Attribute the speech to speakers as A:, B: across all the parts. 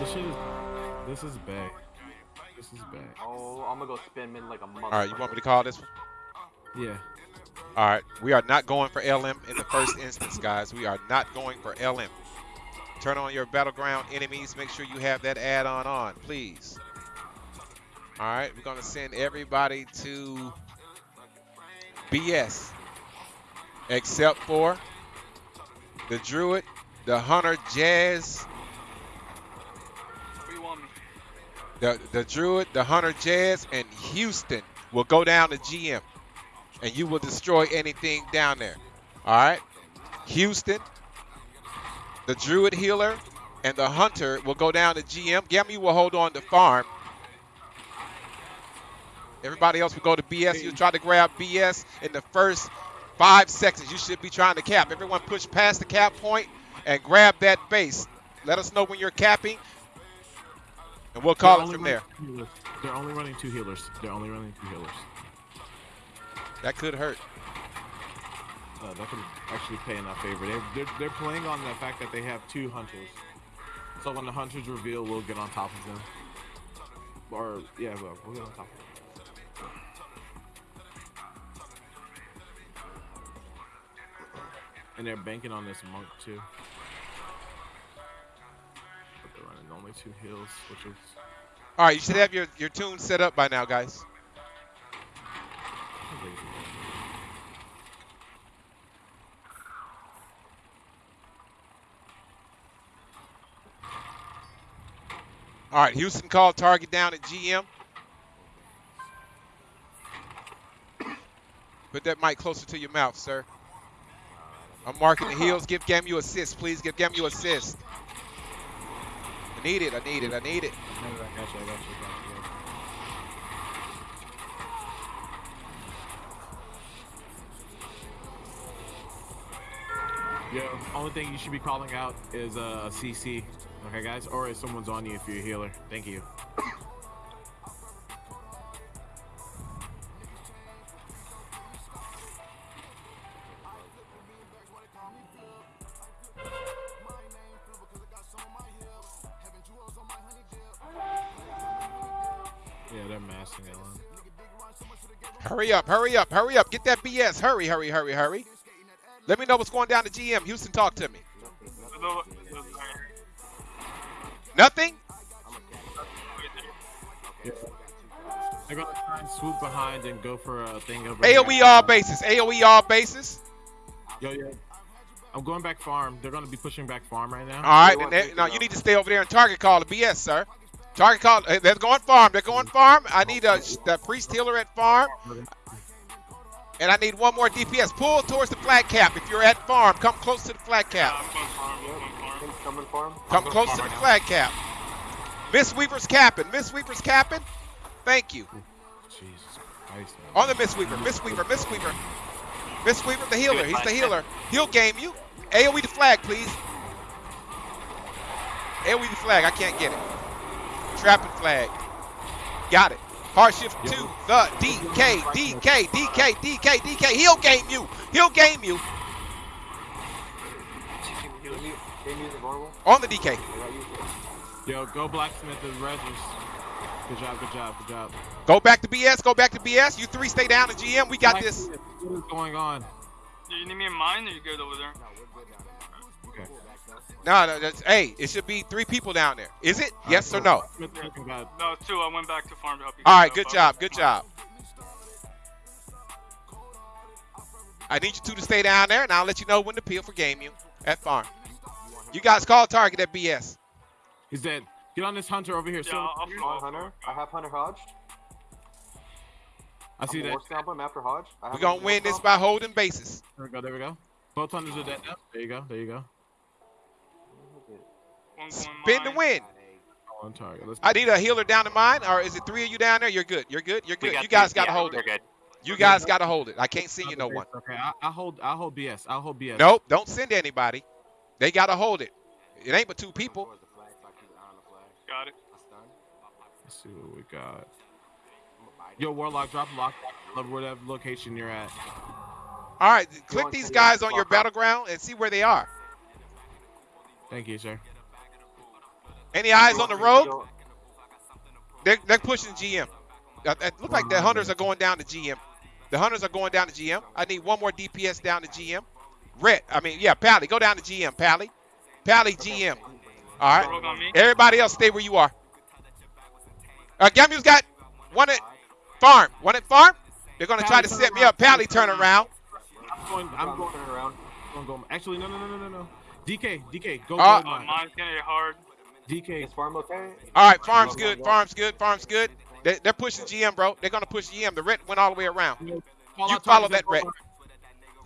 A: This shit is. This is bad. This is bad.
B: Oh, I'm gonna go spin mid like a mother.
C: All right, you want me to call this one?
A: Yeah.
C: All right, we are not going for LM in the first instance, guys. We are not going for LM. Turn on your battleground enemies. Make sure you have that add-on on, please. All right, we're gonna send everybody to BS, except for the Druid, the Hunter, Jazz, The the Druid, the Hunter, Jazz, and Houston will go down to GM, and you will destroy anything down there. All right, Houston, the Druid healer, and the Hunter will go down to GM. Gammy will hold on to farm. Everybody else will go to BS. You try to grab BS in the first five seconds. You should be trying to cap. Everyone push past the cap point and grab that base. Let us know when you're capping, and we'll call
A: They're
C: it from there.
A: running two healers. They're only running two healers. They're only running two healers.
C: That could hurt.
A: Uh, that could actually pay in our favor. They're, they're, they're playing on the fact that they have two hunters. So when the hunters reveal, we'll get on top of them. Or, yeah, we'll, we'll get on top of them. And they're banking on this monk too. 22 heals, which.
C: All right, you should have your, your tune set up by now, guys. All right, Houston called target down at GM. Put that mic closer to your mouth, sir. I'm marking the heels. Give Gamu assist, please. Give Gamu assist. I need it. I need it. I need it.
A: Yo, only thing you should be calling out is uh, a CC. Okay, guys? Or if someone's on you if you're a healer. Thank you.
C: Hurry up. Hurry up. Hurry up. Get that BS. Hurry, hurry, hurry, hurry. Let me know what's going down to GM. Houston, talk to me.
D: No, no,
C: Nothing?
A: They're gonna try and swoop behind and go for a thing over
C: AoE
A: here.
C: all bases. AoE all bases.
A: Yo, yo. I'm going back farm. They're gonna be pushing back farm right now.
C: All right. Then they- no, you need to stay over there and target call the BS, sir. Target call. eh, They're going farm. They're going farm. I need a the priest healer at farm. And I need one more DPS. Pull towards the flag cap. If you're at farm, come close to the flag cap.
D: I'm going farm. I'm going farm.
B: Things coming for him.
C: Come close to the flag cap. Mistweaver's capping. Mistweaver's capping. Thank you.
A: Jesus Christ.
C: On the Mistweaver. Miss Weaver. Mistweaver. Miss Weaver, the healer. He's the healer. He'll game you. AoE the flag, please. AoE the flag. I can't get it. Trapping flag. Got it. Hard shift to the DK, DK, DK, DK, DK. He'll game you. He'll game you
B: Can you, can you use the vulnerable?
C: on the DK.
B: They got you.
A: Yo, go blacksmith and Regis. Good job, good job, good job.
C: Go back to BS. Go back to BS. You three stay down to GM. We got this.
A: What is going on?
D: Do you need me in mine or you good over there?
B: No, we're good down there.
C: No, no, that's, hey, it should be three people down there. Is it? Yes or no?
A: Blacksmith looking bad.
D: No, two. I went back to farm to help you.
C: All
D: guys
C: right,
D: out,
C: good
D: but-
C: job, good job. I need you two to stay down there, and I'll let you know when to peel for Gamu at farm. You guys call target at BS.
A: He's dead. Get on this hunter over here.
D: Yeah,
A: So
D: I'll, I'll
B: Come on, Hunter. I have Hunter Hodge.
A: I see
B: I'm
A: that.
B: War stomp him after Hodge. I
C: We're gonna win this
B: stomp.
C: by holding bases.
A: There we go. There we go. Both hunters are dead now. There you go. There you go.
D: One going
C: Spin to win.
A: Oh, on target. Let's.
C: I need a healer down to mine, or is it three of you down there? You're good. You're good. You're good. You guys gotta hold it. You guys gotta hold it. I can't see you no one.
A: Okay, I, I hold. I hold BS. I'll hold BS.
C: Nope, don't send anybody. They gotta hold it. It ain't but two people.
B: Towards the flag, so I keep an eye on the flag.
D: Got it.
A: Let's see what we got.
B: I'm gonna bite it.
A: Yo, Warlock, drop lock. Love whatever location you're at.
C: All right, click these guys on your battleground and see where they are.
A: Thank you, sir.
C: Any eyes on the road? They're, they're pushing GM. It look like the hunters are going down to GM. The hunters are going down to GM. I need one more DPS down to GM. Red, I mean, yeah, Pally, go down to GM, Pally. Pally, GM. All right.
D: Rogue on me.
C: Everybody else, stay where you are. Uh, Gamu's got one at farm. One at farm. They're gonna try to set me up. Pally, turn around.
A: I'm going.
B: I'm
A: I'm going.
B: around.
A: I'm going. Actually, no, no, no, no, no, no. DK, DK, go.
C: Uh,
A: go
D: Oh,
A: mine.
D: mine's gonna get hard.
A: DK,
B: Is farm okay?
C: All right, farm's good. Farm's good. Farm's good. They, they're pushing GM, bro. They're gonna push GM. The red went all the way around. You follow that red.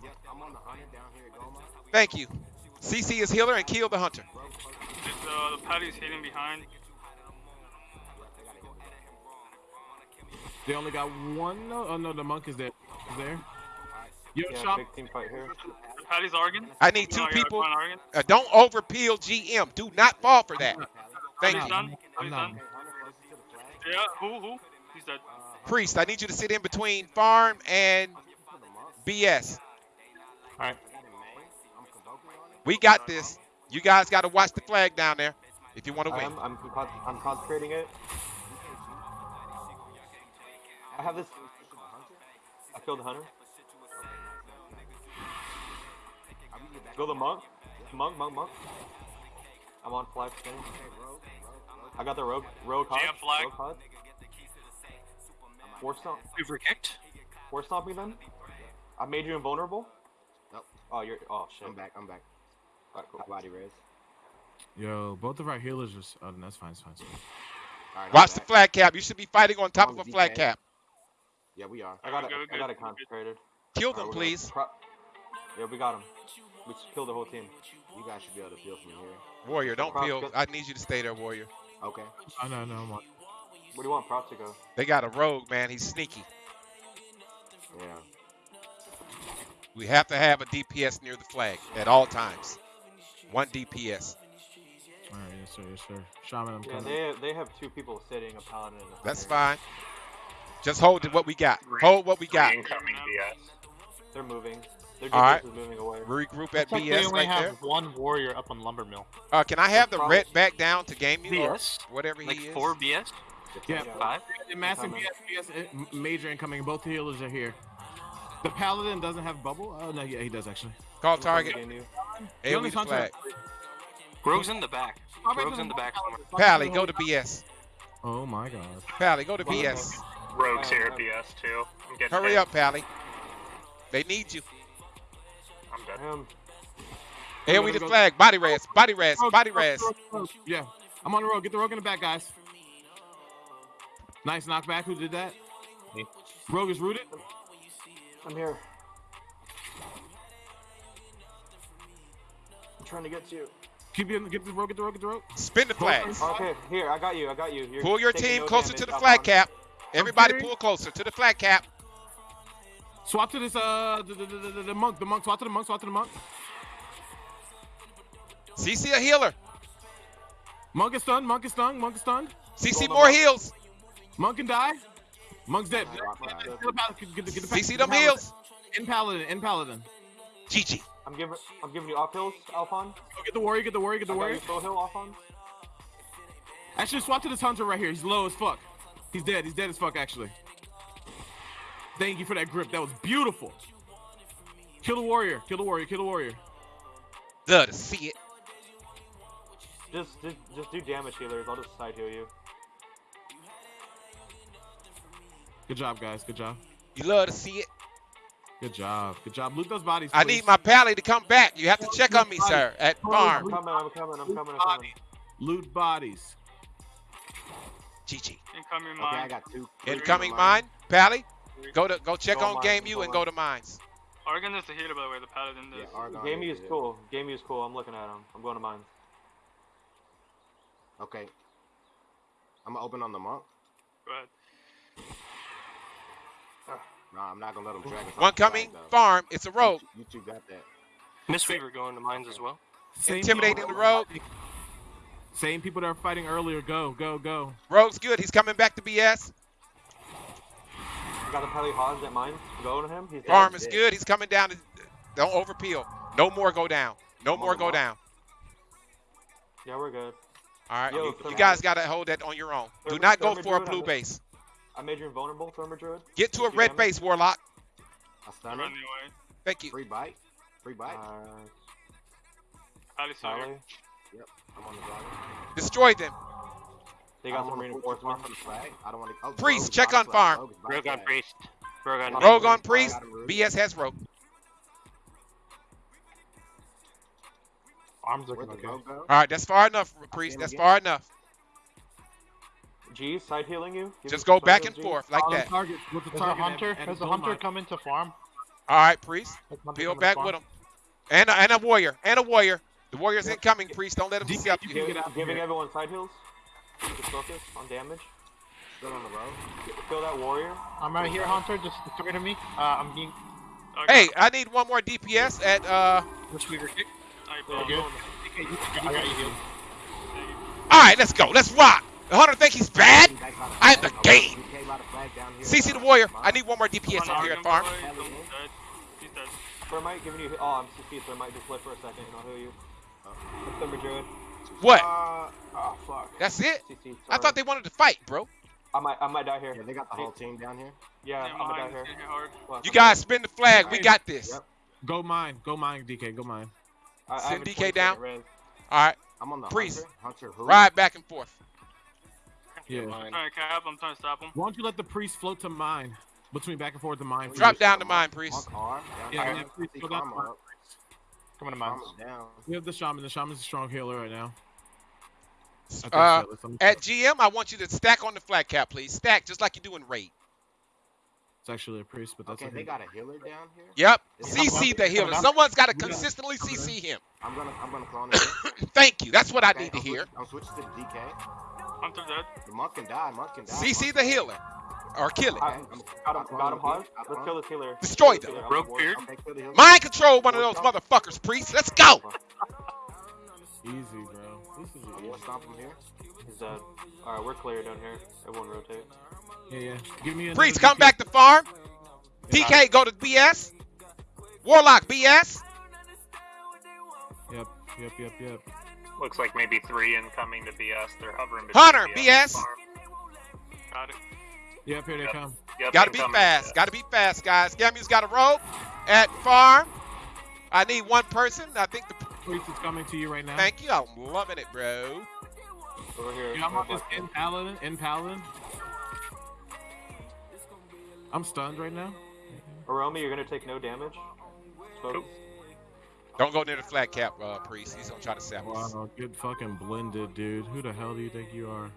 B: Yep, I'm on the hunter down here at Goma.
C: Thank you. CC is healer and kill the hunter.
D: It's, uh, the patty's hidden behind.
A: They only got one. No, oh no, the monk is there. Is there? Yo,
B: Yeah,
A: shop.
B: big team fight here.
D: The patty's Argan.
C: I need two people. Uh, don't over peel GM. Do not fall for that. Thank you.
D: done.
A: I'm
D: He's
A: not.
D: done. Yeah, who, who? He's dead.
C: Priest, I need you to sit in between farm and BS.
B: Alright.
C: We got this. You guys got to watch the flag down there if you want to
B: I
C: win.
B: am. I'm, I'm concentrating it. I have this. I killed the hunter. Go the monk. Monk, monk, monk. I'm on flag spin. I got the rogue. Rogue hot.
D: Jam flag.
B: Rogue hot. Force stomp.
E: Super kicked.
B: Force stomp me then. I made you invulnerable.
F: Nope.
B: Oh, you're. Oh shit.
F: I'm back. I'm back.
B: Alright, cool.
F: Body res.
A: Yo, both of our healers are. s- Oh, that's fine. That's fine. That's fine.
F: All right, I'm
C: Watch the flag cap. You should be fighting on top oh,
F: of
C: a
F: the
C: flag cap.
F: Yeah, we are.
B: I got it. I got it concentrated.
C: Kill them,
B: we're
C: please.
B: pro- yeah, we got him. We just killed the whole team.
F: You guys should be able to peel from here.
C: Warrior, don't
B: Prop
C: peel. I need you to stay there, Warrior.
F: Okay.
A: I know, no, I'm on.
B: Where do you want Prop to go?
C: They got a rogue, man. He's sneaky.
F: Yeah.
C: We have to have a DPS near the flag at all times. One DPS.
A: All right, yes sir, yes sir. Shaman, I'm
B: Yeah,
A: coming.
B: they have, they have two people sitting, a paladin and a
C: That's fine. Just hold to what we got. Hold what we got.
E: Incoming BS.
B: They're moving. Their
C: All right.
B: DPS moving away.
C: Regroup at
G: Looks like they
C: BS
G: only
C: right
G: have
C: there.
G: one warrior up on lumber mill.
C: Uh, can I have the
B: Probably-
C: red back down to Gamu or
E: BS?
C: whatever
E: Like
C: he is?
E: four BS?
A: Yeah,
E: Five?
A: the massive BS, BS, uh, major incoming. Both healers are here. The paladin doesn't have bubble. Oh no, yeah, he does actually.
C: Call target.
B: to game.
A: The only
C: the flag.
E: Rogue's in the back.
A: Fly back
E: Rogue's
A: to
E: in the back somewhere.
A: fly back
C: Pally, go to BS.
A: Oh my god.
C: Pally, go to BS.
E: Rogue's
B: here
E: here
B: at
E: at BS too. I'm getting
C: Hurry up, Pally. They need you.
E: I'm dead.
B: Him.
C: AoE the flag. Body res. Body res.
A: Rogue, oh,
C: Body
A: rogue,
C: res.
A: rogue, rogue. Yeah, I'm on the road. Get the rogue in the back, guys. Nice knockback. Who did that?
G: Me.
A: Rogue is rooted.
B: I'm here. I'm trying to get to you.
A: Keep it. Get the rogue. Get the rogue. Get the rogue.
C: Spin the flags.
B: Okay, here, I got you, I got you. You're
C: Pull your team
B: no
C: closer
B: damage,
C: to the
B: Alphon.
C: flag cap. Everybody pull closer to the flag cap.
A: Swap to this. Uh, the, the, the, the, the monk. The monk. Swap to the monk. Swap to the monk.
C: CC a healer.
A: Monk is stunned. Monk is stunned. Monk is stunned.
C: CC more
B: on.
C: heals.
A: Monk can die. Monk's dead.
C: CC them heals.
A: In paladin. In paladin.
C: GG.
B: I'm giving, I'm giving you off hills, Alphon.
A: Go Get the warrior. Get the warrior. Get the
B: I got
A: warrior.
B: you full hill, Alphon.
A: Actually, swap to this hunter right here. He's low as fuck. He's dead. He's dead as fuck, actually. Thank you for that grip. That was beautiful. Kill the warrior. Kill the warrior. Kill the warrior.
C: Love see it.
B: Just, just, just do damage healers. I'll just side heal you.
A: Good job, guys. Good job.
C: You love to see it.
A: Good job. Good job. Loot those bodies.
C: I need my pally to come back. You have to check on me, sir, at
B: I'm
C: farm.
B: coming, I'm coming, I'm coming, I'm coming.
A: Loot bodies.
C: GG.
D: Incoming
F: Okay, I got two.
C: Incoming
F: for
C: mine. Pally, go to go check
B: Go
C: on
B: mine, Gamu
C: and go to mines.
D: Argan is the healer, by the way. The paladin
F: Yeah,
D: is.
F: Argon
B: Game is
F: here.
B: cool. Game is cool. I'm looking at him. I'm going to mines.
F: Okay. I'm gonna open on the monk.
D: Go ahead.
F: Nah, I'm not gonna let him drag us.
C: One coming
F: though.
C: farm. It's a rogue.
F: You two got that.
E: Mistweaver going to mines as well.
A: Same
C: Intimidating
A: people-
C: the rogue.
A: Same people that are fighting earlier. Go, go, go.
C: Rogue's good. He's coming back to BS.
B: You got the Peli Hodge at mine. Go to him. He's dead.
C: Is
F: dead.
C: good. He's coming down. To, don't overpeel. No more go down. No
B: I'm
C: more go
B: mark.
C: down.
B: Yeah, we're good.
C: All right,
B: Yo,
C: you, you guys gotta hold that on your own. Do not go
B: Thermal
C: for a
B: Druid,
C: blue
B: I'm-
C: base.
B: I made you invulnerable, Thermal Druid.
C: Get to a red
B: damage.
C: base, Warlock.
F: I
D: I'm
F: stun
D: running
F: him.
C: Thank you.
F: Free bite. Free bite.
B: Uh,
D: Palace over.
B: Sally.
F: I'm on the dragon.
C: Destroy them.
B: They got some
F: wanna push the
B: reinforcements.
F: farm the flag. I don't want to. Oh,
C: Priest, check on farm.
F: Rogue is by the
E: Rogue on priest. Rogue on
B: Rogue
C: Rogue on priest.
F: Got Rogue.
C: BS has rogue.
G: Arms
F: Where'd
G: looking
F: the
G: okay.
F: rogue go?
C: All right, that's far enough, priest. That's far enough.
B: G, side healing you. Give
C: Just go back and
B: G.
C: forth like that.
A: target with the
G: There's a
A: target.
G: hunter.
A: and- and
G: Has a
A: gold
G: hunter come into farm?
C: All right, priest. Peel back with him. And a, and a warrior. And a warrior. The warrior's incoming, priest. Don't let him
A: D-
C: see up
A: you
C: you.
A: can
B: Give-
A: get out
B: giving everyone side heals. Just focus on damage.
F: Still on the road.
B: Kill that warrior.
G: I'm right here, hunter. Just target me. Uh, I'm being.
D: Okay.
C: Hey, I need one more DPS at uh.
E: Mistweaver kick.
D: I
B: Yeah,
G: good. I got you healed.
C: All right, let's go. Let's rock. The hunter think he's bad.
F: Back by the
C: I'm the game.
F: DK by the flag down here.
C: CC the warrior. I need one more DPS
D: One
C: over here at farm.
D: boy, He's dead.
B: Thermite giving you. Oh, I'm CC. Thermite just play for a second and I'll heal you. Thermal Druid.
C: What?
B: Uh, oh fuck.
C: That's it? I thought they wanted to fight, bro.
B: I might. I might die here.
F: Yeah, they got the whole team down here.
B: Yeah,
D: Yeah,
B: I'm gonna die
D: mine
B: here.
D: is hitting hard.
B: Fuck,
C: You guys spin the flag. We got this.
F: Yep.
A: Go mine. Go mine, DK. Go mine.
B: I, I
C: Send
B: have
C: DK down. All right,
F: I'm on the
C: Priest.
F: hunter. Hunter
C: ride back and forth.
A: Yeah.
D: I'm trying to cap. I'm trying to stop him.
A: Why don't you let the priest float to mine? Between back and forth to mine.
C: Drop
A: first.
C: down to mine, priest.
F: Monk arm. Down
A: Yeah, yeah, Priest,
F: See
A: go down
F: Karma
A: to
F: up.
G: Coming to mine.
F: Down.
A: We have the shaman. The shaman's a strong healer right now. I think
C: Uh,
A: so. Let's- let me-
C: At GM, I want you to stack on the flat cap, please. Stack just like you do in raid.
A: It's actually a priest, but that's
F: Okay, they got a healer down here.
C: Yep.
F: Is
C: CC
F: it-
C: the healer. Someone's got to
A: Coming down.
C: consistently CC him.
F: I'm gonna, I'm gonna clone it.
C: Thank you. That's what I need to
F: I'm
C: hear.
F: switch- I'm switching to the DK.
D: Hunter dead.
F: The monk can die. Monk can die.
C: CC
F: Monk
C: the healer. Or kill it.
B: I-
F: I'm-
B: Got him.
F: I'm
B: Got him hard. Let's kill this healer.
C: Destroy them.
B: healer. I'm
E: Rogue
B: on
E: beard.
F: Okay, kill the healer.
C: Mind control one of those motherfuckers, priest. Let's go.
A: Easy, bro. This is
F: I'm
A: easy.
F: gonna stomp him here.
B: He's uh, dead. Alright, we're clear down here. Everyone rotate.
A: Yeah, yeah. Give me another
C: Priest, come back to farm. TK, go to BS. Warlock, BS.
A: Yep, yep, yep, yep.
E: Looks like maybe three incoming to BS. They're hovering between
C: Hunter,
E: and
C: BS.
D: Got it.
A: Yep, here they
E: Yep.
A: come.
E: Yep,
C: Gotta be fast. Gotta be fast, guys. Gamu's got a rope at farm. I need one person. I think the.
A: Priest is coming to you right now.
C: Thank you. I'm loving it, bro.
B: Over here.
A: Yeah, I'm on this in paladin. In paladin. I'm stunned right now.
B: Aromi, you're gonna take no damage. Focus.
C: Don't go near the flat cap, uh, priest. He's gonna try to sap us.
A: Wow, good fucking blended, dude. Who the hell do you think you are?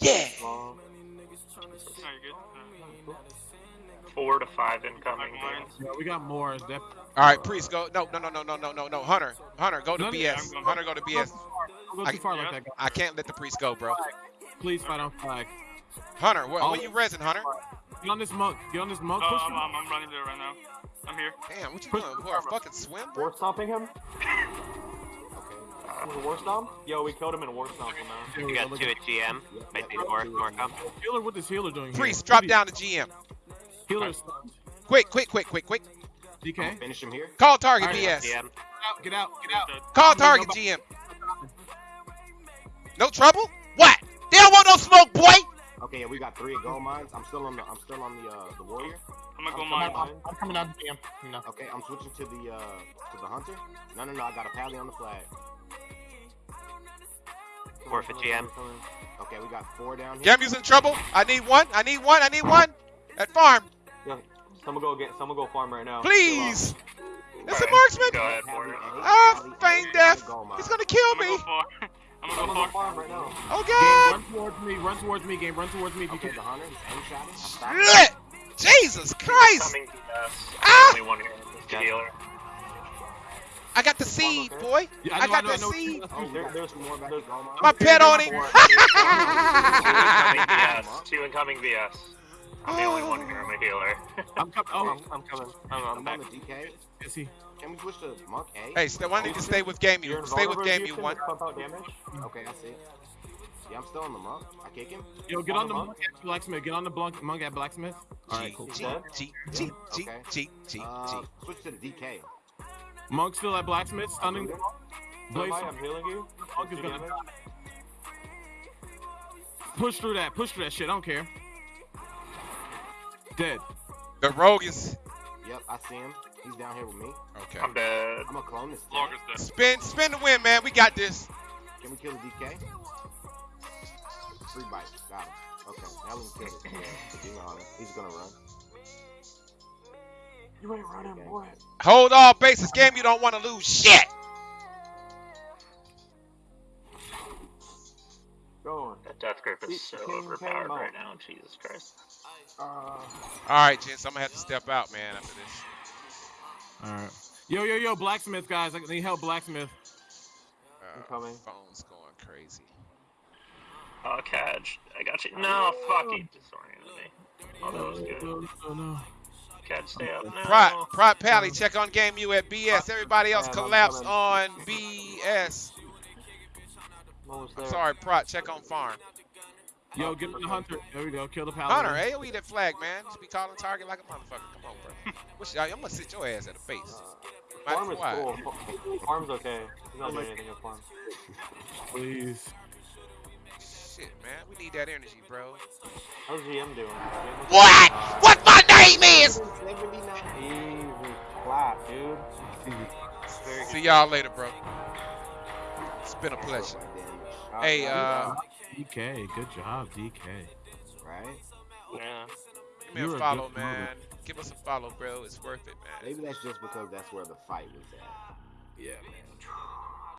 C: Yeah.
B: Long.
D: No, you're good. Uh,
E: Four to five incoming.
A: Yeah, we got more. That,
C: All right, priest, go. No, no, no, no, no, no, no, no. Hunter, Hunter, go to
A: No, no,
C: BS.
D: I'm
C: Hunter, go to BS.
A: go
C: I-
A: too far like
D: yeah.
A: that.
C: I can't let the priest go, bro.
A: Please fight on flag.
C: Hunter, what,
A: Oh.
C: when you resin, Hunter?
A: Get on this monk. Get on this monk.
D: Oh, I'm,
A: him.
D: I'm, I'm running there right now. I'm here.
C: Damn, what you doing? For a fucking swim, bro?
B: War stomping him? Was it war stomp? Yo, we killed him in war stomp him, man.
A: There
E: You got two
A: at-
E: at GM.
F: Yep,
E: Might
F: yep,
E: be more, more
F: of
E: come.
F: them.
A: Healer, what is healer doing here?
C: Priest, drop down to GM.
A: Healer stunned.
C: Quick, quick, quick, quick, quick.
F: I'm
A: DK.
F: finish him here.
C: Call target,
A: Alright,
C: BS.
E: GM.
A: Get out. Get out.
D: Dead.
C: Call target, GM. No trouble? What? They don't want no smoke, boy.
F: Okay, yeah, we got three gold mines. I'm still on the, I'm still on the, uh, the warrior.
D: I'm gonna go
B: I'm
D: mine.
G: I'm, I'm coming out to GM. You know.
F: Okay, I'm switching to the, uh, to the hunter. No, no, no, I got a pally on the flag.
E: Four for GM.
F: Okay, we got four down here.
C: Gamu's in trouble. I need one. I need one. I need one. At farm.
B: Someone go get, someone go farm right now.
C: Please. It's a marksman.
E: Go ahead,
F: Pally
C: Ah,
F: pally A,
C: feign death.
F: gold.
C: He's gonna kill me.
D: I'm gonna go
B: go farm right now.
C: Oh
A: Game,
C: God.
A: run towards me. Run towards me. Game, run towards me if you
F: Okay,
A: can.
F: the hunter, he's aim shotting. I'm stopping.
C: Shit. Jesus Christ. Ah!
E: Only one here. It's the healer.
C: I got the seed, boy.
A: Yeah,
C: I
A: know,
C: got
A: know,
C: that
A: know.
C: seed.
F: Oh, there, there's more back
B: There's-
F: at gold mine.
C: My pet on him.
E: Two incoming BS. Two incoming BS. I'm the only one here. I'm a healer.
A: I'm coming. Oh,
E: I'm, I'm coming. I'm, I'm
F: I'm
E: back.
F: on the DK.
A: is he?
F: Can we switch to monk A?
C: Hey, stay, why don't you stay with Gamu?
B: You're
C: Stay with
B: invulnerable,
C: Gamu
B: Houston,
C: one.
B: to Pump out damage.
F: Okay, I see. Yeah, I'm still on the monk. I kick him.
A: Yo, get
B: On
A: on
B: the
A: the
B: monk?
A: monk at blacksmith. Get on the blunk, monk at blacksmith. All right, cool.
C: G. G, G, G,
F: Okay.
C: G, G,
F: Uh,
C: G.
F: switch to the DK.
A: Monk's still at blacksmith, stunning. Blaze.
B: I'm healing you.
A: Monk is gonna die. Push through that. Push through that shit. I don't care. Dead.
C: The rogue is
F: Yep, I see him. He's down here with me.
C: okay.
E: I'm dead.
F: I'm gonna clone this.
D: Log is dead.
C: Spin, spin the win, man. We got this.
F: Can we kill the DK? Free bite. Got him. Okay, now we can kill this. Yeah, the demon. He's gonna run.
B: You ain't running,
F: Okay.
B: boy.
C: Hold all bases. Game you don't want to lose shit.
B: Going.
E: That death grip is so overpowered right
B: out.
E: now. Jesus Christ.
B: Uh,
C: All right, gents. I'm gonna have to step out, man. After this.
A: All right. Yo, yo, yo, blacksmith guys. I need help, blacksmith.
B: I'm
C: Uh,
B: coming.
C: phone's going crazy.
E: Oh, Cadge. I got you. No, fuck, he disoriented me. Oh, that was good.
A: Oh, no, no.
E: Cadge, stay up. No.
C: Pride, Pride Pally, check on Gamu at BS. Everybody else
B: Man, I'm
C: collapse
B: coming.
C: on BS. I'm sorry, Pride, check on Farm.
A: Yo, get on the hunter. There we go. Kill the paladin.
C: Hunter, AOE that flag, man. Just be calling target like a motherfucker. Come on, bro. What's, I'm gonna sit your ass at the base.
B: Uh, farm is
C: quiet.
B: cool. Fa- Farm's okay. He's not doing anything at farm.
A: Please.
C: Shit, man. We need that energy, bro.
B: How's GM doing?
C: What? What my name is?
B: Easy clap, dude.
C: See y'all later, bro. It's been a pleasure.
B: Uh,
C: Hey, uh,
A: DK. Good job, DK.
F: Right?
E: Yeah.
C: give me
A: you're
C: a
A: a
C: follow,
A: good
C: man. Give us a follow, bro. It's worth it, man.
F: Maybe that's just because that's where the fight was at.
A: Yeah, man.